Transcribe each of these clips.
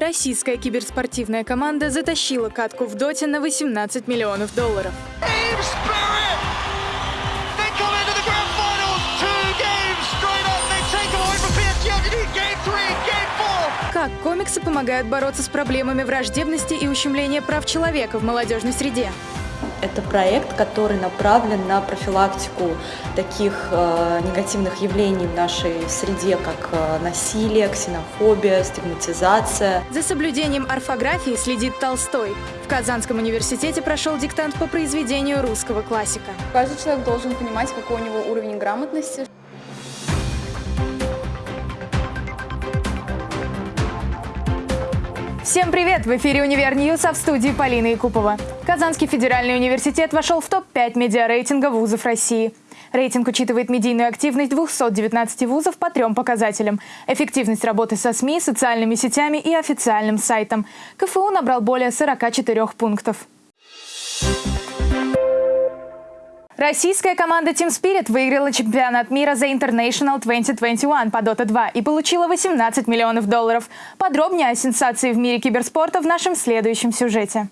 Российская киберспортивная команда затащила катку в доте на 18 миллионов долларов. Как комиксы помогают бороться с проблемами враждебности и ущемления прав человека в молодежной среде? Это проект, который направлен на профилактику таких э, негативных явлений в нашей среде, как э, насилие, ксенофобия, стигматизация. За соблюдением орфографии следит Толстой. В Казанском университете прошел диктант по произведению русского классика. Каждый человек должен понимать, какой у него уровень грамотности. Всем привет! В эфире «Универ News», а в студии Полина Якупова. Казанский федеральный университет вошел в топ-5 медиарейтинга вузов России. Рейтинг учитывает медийную активность 219 вузов по трем показателям. Эффективность работы со СМИ, социальными сетями и официальным сайтом. КФУ набрал более 44 пунктов. Российская команда Team Spirit выиграла чемпионат мира за International 2021 по Dota 2 и получила 18 миллионов долларов. Подробнее о сенсации в мире киберспорта в нашем следующем сюжете.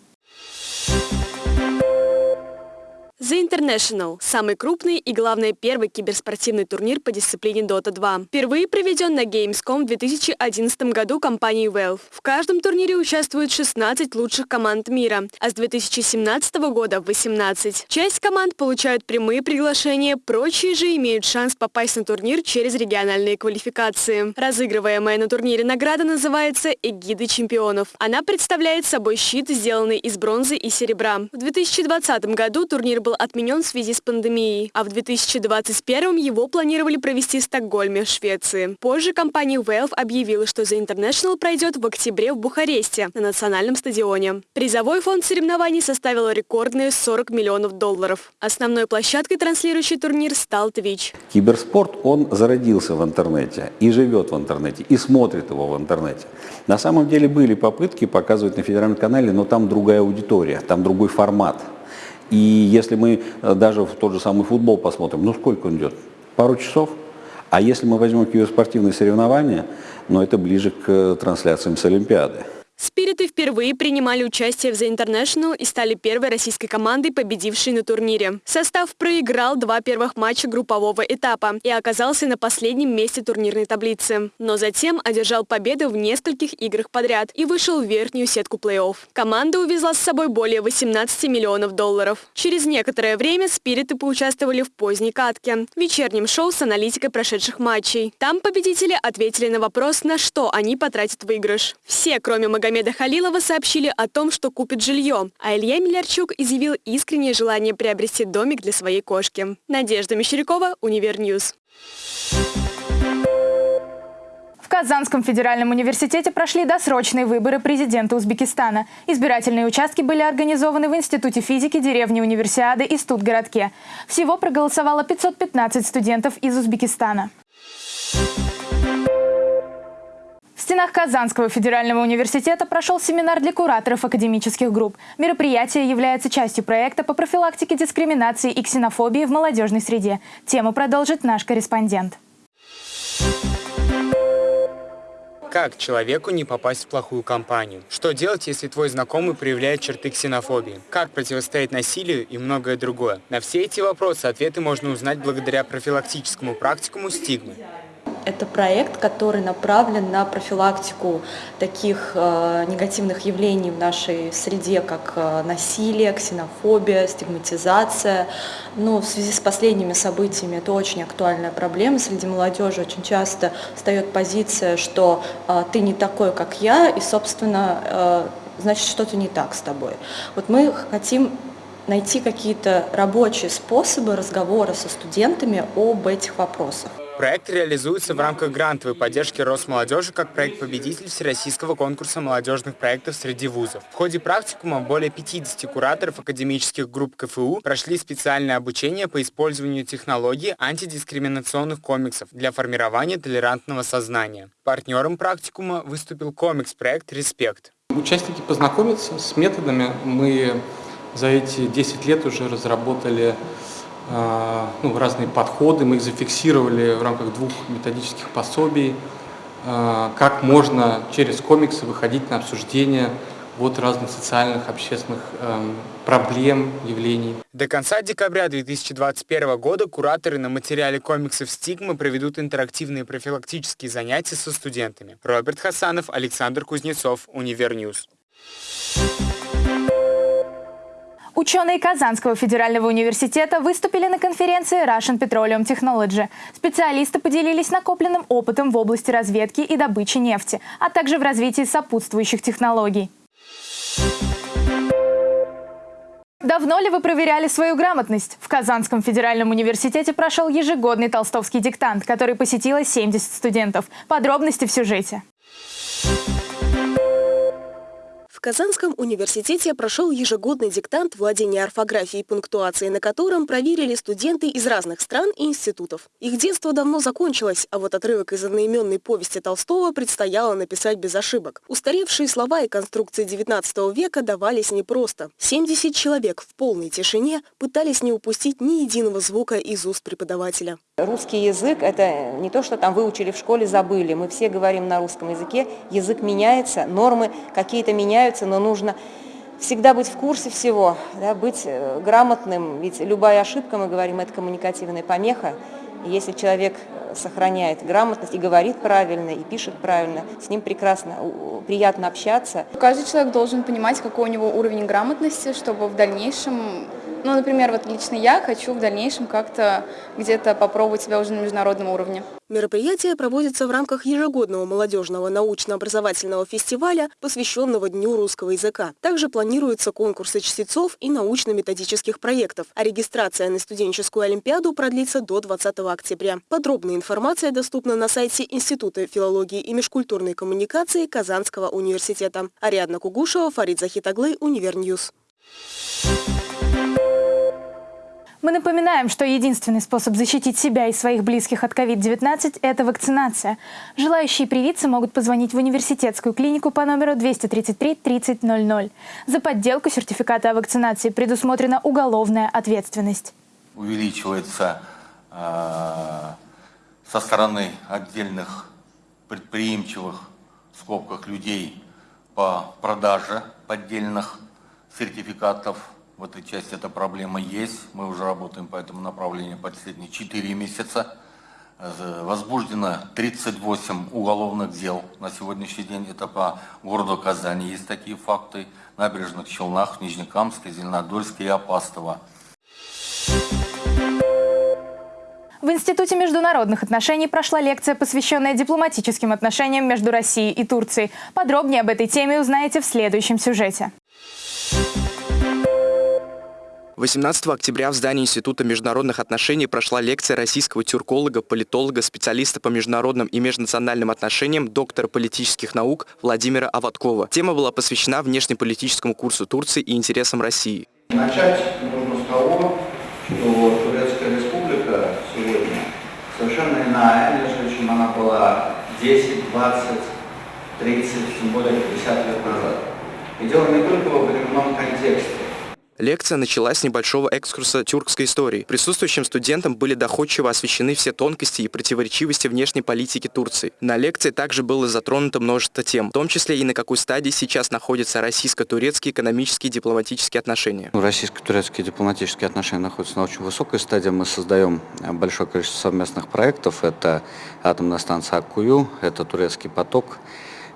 The International – самый крупный и, главное, первый киберспортивный турнир по дисциплине Dota 2. Впервые проведен на Gamescom в 2011 году компанией Valve. В каждом турнире участвуют 16 лучших команд мира, а с 2017 года – 18. Часть команд получают прямые приглашения, прочие же имеют шанс попасть на турнир через региональные квалификации. Разыгрываемая на турнире награда называется «Эгиды чемпионов». Она представляет собой щит, сделанный из бронзы и серебра. В 2020 году турнир был отменен в связи с пандемией, а в 2021 его планировали провести в Стокгольме, Швеции. Позже компания Valve объявила, что The International пройдет в октябре в Бухаресте на национальном стадионе. Призовой фонд соревнований составил рекордные 40 миллионов долларов. Основной площадкой, транслирующей турнир, стал Twitch. Киберспорт, он зародился в интернете и живет в интернете, и смотрит его в интернете. На самом деле были попытки показывать на федеральном канале, но там другая аудитория, там другой формат. И если мы э, даже в тот же самый футбол посмотрим, ну сколько он идет? Пару часов? А если мы возьмем киберспортивные соревнования, ну это ближе к э, трансляциям с Олимпиады. Спириты впервые принимали участие в The International и стали первой российской командой, победившей на турнире. Состав проиграл два первых матча группового этапа и оказался на последнем месте турнирной таблицы. Но затем одержал победы в нескольких играх подряд и вышел в верхнюю сетку плей-офф. Команда увезла с собой более 18 миллионов долларов. Через некоторое время спириты поучаствовали в поздней катке, вечернем шоу с аналитикой прошедших матчей. Там победители ответили на вопрос, на что они потратят выигрыш. Все, кроме Магомеда Магомеда Халилова сообщили о том, что купит жилье, а Илья Милярчук изъявил искреннее желание приобрести домик для своей кошки. Надежда Мещерякова, Универ News. В Казанском федеральном университете прошли досрочные выборы президента Узбекистана. Избирательные участки были организованы в Институте физики деревни Универсиады и Студгородке. Всего проголосовало 515 студентов из Узбекистана стенах Казанского федерального университета прошел семинар для кураторов академических групп. Мероприятие является частью проекта по профилактике дискриминации и ксенофобии в молодежной среде. Тему продолжит наш корреспондент. Как человеку не попасть в плохую компанию? Что делать, если твой знакомый проявляет черты ксенофобии? Как противостоять насилию и многое другое? На все эти вопросы ответы можно узнать благодаря профилактическому практикуму «Стигмы». Это проект, который направлен на профилактику таких э, негативных явлений в нашей среде, как э, насилие, ксенофобия, стигматизация. Ну, в связи с последними событиями это очень актуальная проблема среди молодежи. Очень часто встает позиция, что э, ты не такой, как я, и, собственно, значит, что-то не так с тобой. Вот мы хотим найти какие-то рабочие способы разговора со студентами об этих вопросах. Проект реализуется в рамках грантовой поддержки Росмолодежи как проект-победитель Всероссийского конкурса молодежных проектов среди вузов. В ходе практикума более 50 кураторов академических групп КФУ прошли специальное обучение по использованию технологий антидискриминационных комиксов для формирования толерантного сознания. Партнером практикума выступил комикс-проект «Респект». Участники познакомятся с методами. Мы за эти 10 лет уже разработали а, ну, разные подходы, мы их зафиксировали в рамках двух методических пособий. э, как можно через комиксы выходить на обсуждение вот разных социальных, общественных эм, проблем, явлений. До конца декабря 2021 года кураторы на материале комиксов «Стигмы» проведут интерактивные профилактические занятия со студентами. Роберт Хасанов, Александр Кузнецов, Универ News. Ученые Казанского федерального университета выступили на конференции Russian Petroleum Technology. Специалисты поделились накопленным опытом в области разведки и добычи нефти, а также в развитии сопутствующих технологий. Давно ли вы проверяли свою грамотность? В Казанском федеральном университете прошел ежегодный толстовский диктант, который посетило 70 студентов. Подробности в сюжете. В Казанском университете прошел ежегодный диктант владения орфографией и пунктуацией, на котором проверили студенты из разных стран и институтов. Их детство давно закончилось, а вот отрывок из одноименной повести Толстого предстояло написать без ошибок. Устаревшие слова и конструкции XIX века давались непросто. 70 человек в полной тишине пытались не упустить ни единого звука из уст преподавателя. Русский язык – это не то, что там выучили в школе, забыли. Мы все говорим на русском языке, язык меняется, нормы какие-то меняются, меняются, но нужно всегда быть в курсе всего, да, быть э, грамотным, ведь любая ошибка, мы говорим, это коммуникативная помеха. Если человек э, сохраняет грамотность и говорит правильно, и пишет правильно, с ним прекрасно, приятно общаться. Каждый человек должен понимать, какой у него уровень грамотности, чтобы в дальнейшем ну, например, вот лично я хочу в дальнейшем как-то где-то попробовать себя уже на международном уровне. Мероприятие проводится в рамках ежегодного молодежного научно-образовательного фестиваля, посвященного Дню русского языка. Также планируются конкурсы чтецов и научно-методических проектов, а регистрация на студенческую олимпиаду продлится до 20 октября. Подробная информация доступна на сайте Института филологии и межкультурной коммуникации Казанского университета. Ариадна Кугушева, Фарид Захитаглы, Универ News. Мы напоминаем, что единственный способ защитить себя и своих близких от COVID-19 – это вакцинация. Желающие привиться могут позвонить в университетскую клинику по номеру 233 3000. За подделку сертификата о вакцинации предусмотрена уголовная ответственность. Увеличивается э, со стороны отдельных предприимчивых в скобках людей по продаже поддельных сертификатов в этой части эта проблема есть. Мы уже работаем по этому направлению последние 4 месяца. Возбуждено 38 уголовных дел на сегодняшний день. Это по городу Казани есть такие факты. Набережных Челнах, Нижнекамске, Зеленодольске и Апастово. В Институте международных отношений прошла лекция, посвященная дипломатическим отношениям между Россией и Турцией. Подробнее об этой теме узнаете в следующем сюжете. 18 октября в здании Института международных отношений прошла лекция российского тюрколога, политолога, специалиста по международным и межнациональным отношениям, доктора политических наук Владимира Аваткова. Тема была посвящена внешнеполитическому курсу Турции и интересам России. Начать нужно с того, что Турецкая республика сегодня совершенно иная, нежели чем она была 10, 20, 30, тем более 50 лет назад. И дело не только во временном контексте. Лекция началась с небольшого экскурса тюркской истории. Присутствующим студентам были доходчиво освещены все тонкости и противоречивости внешней политики Турции. На лекции также было затронуто множество тем, в том числе и на какой стадии сейчас находятся российско-турецкие экономические и дипломатические отношения. Ну, российско-турецкие дипломатические отношения находятся на очень высокой стадии. Мы создаем э, большое количество совместных проектов. Это атомная станция Аккую, это турецкий поток,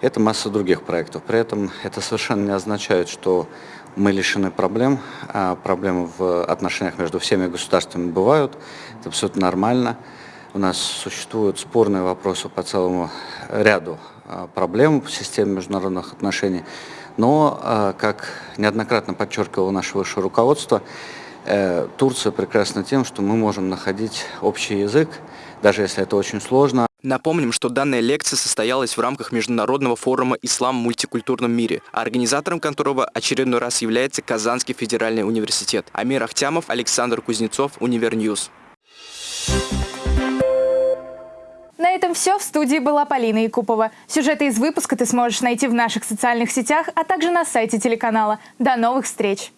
это масса других проектов. При этом это совершенно не означает, что мы лишены проблем. А проблемы в отношениях между всеми государствами бывают. Это абсолютно нормально. У нас существуют спорные вопросы по целому ряду а, проблем в системе международных отношений. Но, а, как неоднократно подчеркивало наше высшее руководство, э, Турция прекрасна тем, что мы можем находить общий язык, даже если это очень сложно. Напомним, что данная лекция состоялась в рамках Международного форума «Ислам в мультикультурном мире», организатором которого очередной раз является Казанский федеральный университет. Амир Ахтямов, Александр Кузнецов, Универ News. На этом все. В студии была Полина Якупова. Сюжеты из выпуска ты сможешь найти в наших социальных сетях, а также на сайте телеканала. До новых встреч!